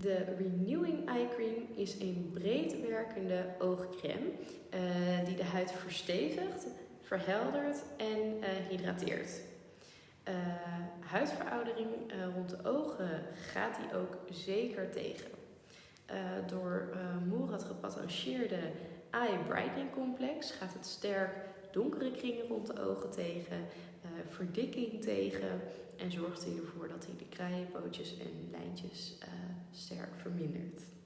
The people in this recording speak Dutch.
De Renewing Eye Cream is een breed werkende oogcreme uh, die de huid verstevigt, verheldert en uh, hydrateert. Uh, huidveroudering rond de ogen gaat die ook zeker tegen. door Moerad gepatentieerde Eye Brightening Complex gaat het sterk donkere kringen rond de ogen tegen, verdikking tegen en zorgt hij ervoor dat hij de kraaienpootjes en lijntjes sterk vermindert.